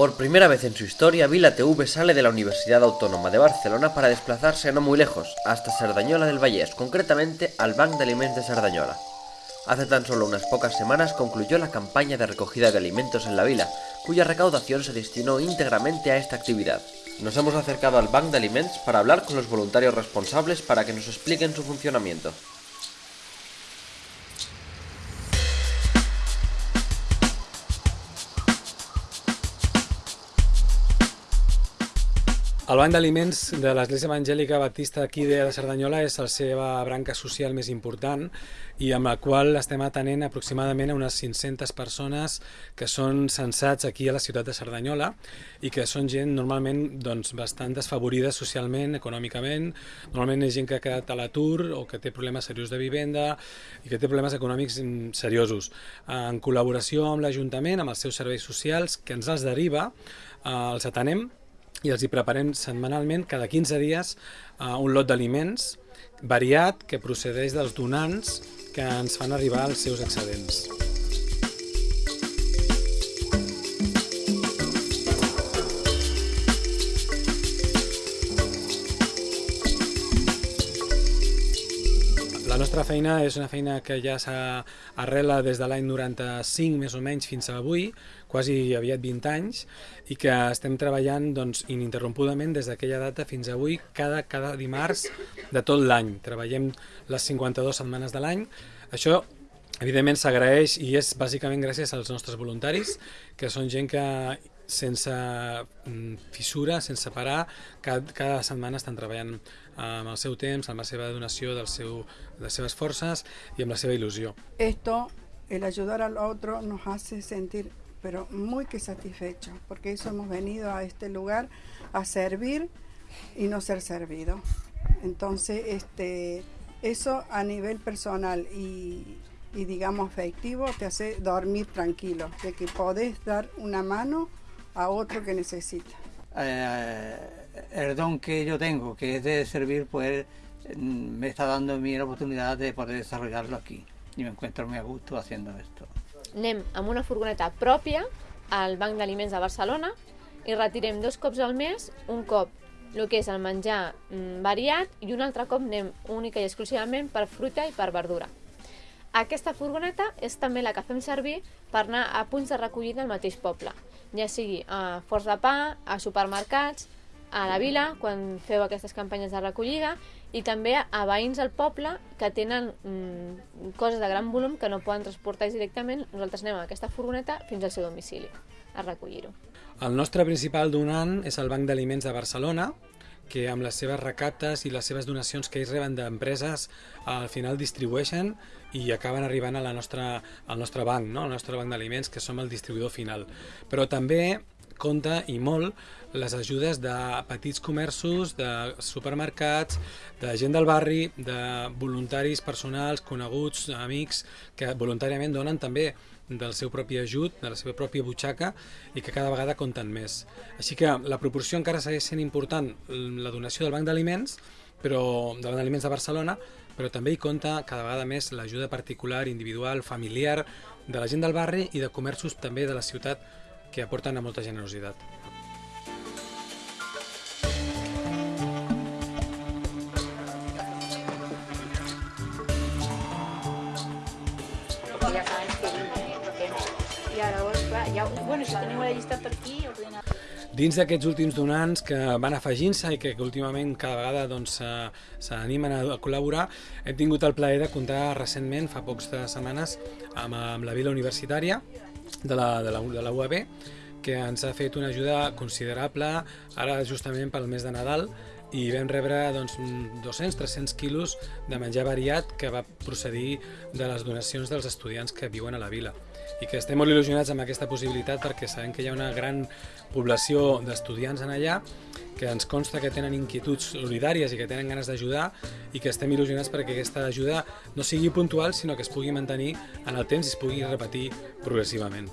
Por primera vez en su historia, Vila TV sale de la Universidad Autónoma de Barcelona para desplazarse no muy lejos, hasta Sardañola del Vallès, concretamente al Banc de Alimentos de Sardañola. Hace tan solo unas pocas semanas concluyó la campaña de recogida de alimentos en la vila, cuya recaudación se destinó íntegramente a esta actividad. Nos hemos acercado al Banc de Alimentos para hablar con los voluntarios responsables para que nos expliquen su funcionamiento. El Banc d'Aliments de l'Església Evangèlica Baptista aquí de Cerdanyola és la seva branca social més important i amb la qual estem atenent aproximadament a unes 500 persones que són censats aquí a la ciutat de Cerdanyola i que són gent normalment doncs, bastant desfavorida socialment, econòmicament, normalment és gent que ha quedat a l'atur o que té problemes seriosos de vivenda i que té problemes econòmics seriosos. En col·laboració amb l'Ajuntament, amb els seus serveis socials, que ens els deriva, eh, els atenem i els hi preparem setmanalment, cada 15 dies, uh, un lot d'aliments variat que procedeix dels donants que ens fan arribar els seus excedents. La nostra feina és una feina que ja s'arrela des de l'any 95 més o menys fins a avui, quasi aviat 20 anys, i que estem treballant doncs, ininterrompudament des d'aquella data fins avui, cada, cada dimarts de tot l'any. Treballem les 52 setmanes de l'any. Això evidentment s'agraeix i és bàsicament gràcies als nostres voluntaris, que són gent que sense mm, fissura, sense parar, cada, cada setmana estan treballant amb el seu temps, amb la seva donació del seu, de les seves forces i amb la seva il·lusió. Esto, el ayudar al otro, nos hace sentir pero muy que satisfechos, porque eso hemos venido a este lugar a servir y no ser servido. Entonces, este, eso a nivel personal y, digamos afectivo te hace dormir tranquilo, de que podés dar una mano a otro que necesita. Eh, el don que yo tengo, que es de servir, pues mm, me está dando a mí la oportunidad de poder desarrollarlo aquí. Y me encuentro muy a gusto haciendo esto. Anem amb una furgoneta pròpia al Banc d'Aliments de Barcelona i retirem dos cops al mes, un cop el que és el menjar mm, variat i un altre cop anem única i exclusivament per fruita i per verdura. Aquesta furgoneta és també la que fem servir per anar a punts de recollida al mateix poble, ja sigui a Forts de Pa, a supermercats, a la vila, quan feu aquestes campanyes de recollida, i també a veïns del poble que tenen mm, coses de gran volum que no poden transportar directament, nosaltres anem amb aquesta furgoneta fins al seu domicili a recollir-ho. El nostre principal donant és el Banc d'Aliments de Barcelona, que amb les seves recaptes i les seves donacions que ells reben d'empreses al final distribueixen i acaben arribant a la nostra, al nostre banc, no? al nostre banc d'aliments, que som el distribuïdor final. Però també compta i molt les ajudes de petits comerços, de supermercats, de gent del barri, de voluntaris personals, coneguts, amics, que voluntàriament donen també del seu propi ajut, de la seva pròpia butxaca i que cada vegada compten més. Així que la proporció encara segueix sent important la donació del Banc d'Aliments, però del Banc d'Aliments de Barcelona, però també hi compta cada vegada més l'ajuda particular, individual, familiar de la gent del barri i de comerços també de la ciutat que aporten a molta generositat. i ara llavors, clar, ja, bueno, si llista per aquí, anar... Dins d'aquests últims donants que van afegint-se i que, últimament cada vegada doncs, s'animen doncs, a, col·laborar, hem tingut el plaer de comptar recentment, fa pocs setmanes, amb, amb la Vila Universitària de la, de la, de la UAB, que ens ha fet una ajuda considerable ara justament pel mes de Nadal i vam rebre doncs, 200-300 quilos de menjar variat que va procedir de les donacions dels estudiants que viuen a la vila i que estem molt il·lusionats amb aquesta possibilitat perquè sabem que hi ha una gran població d'estudiants en allà que ens consta que tenen inquietuds solidàries i que tenen ganes d'ajudar i que estem il·lusionats perquè aquesta ajuda no sigui puntual sinó que es pugui mantenir en el temps i es pugui repetir progressivament.